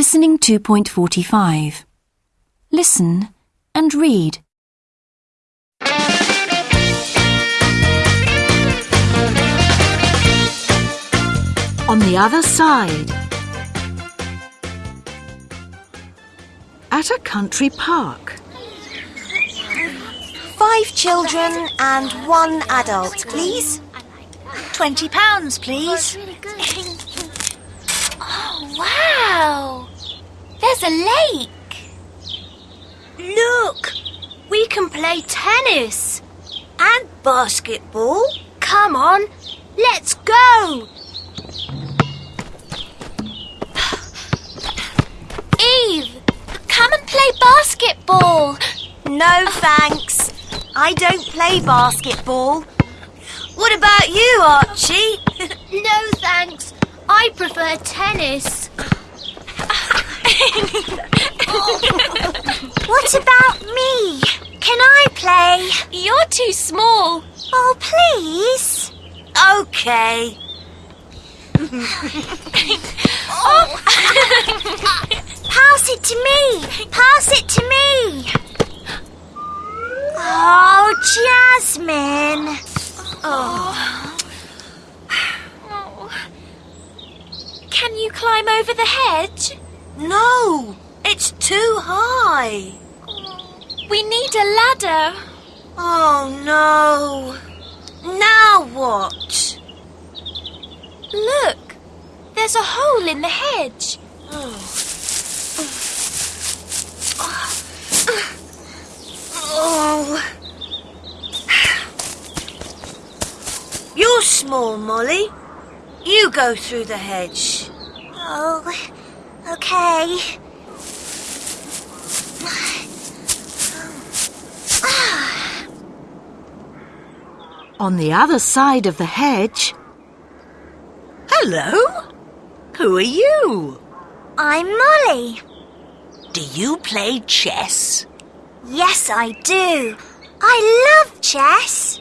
Listening 2.45. Listen and read. On the other side. At a country park. Five children and one adult, please. Twenty pounds, please. Oh, wow! There's a lake. Look, we can play tennis. And basketball. Come on, let's go. Eve, come and play basketball. No thanks. I don't play basketball. What about you, Archie? No thanks. I prefer tennis. What about me? Can I play? You're too small. Oh, please. Okay. oh. Pass it to me. Pass it to me. Oh, Jasmine. Oh. Can you climb over the hedge? No, it's too high. We need a ladder. Oh, no. Now what? Look, there's a hole in the hedge. Oh. You're small, Molly. You go through the hedge. Oh, okay. On the other side of the hedge. Hello? Who are you? I'm Molly. Do you play chess? Yes, I do. I love chess.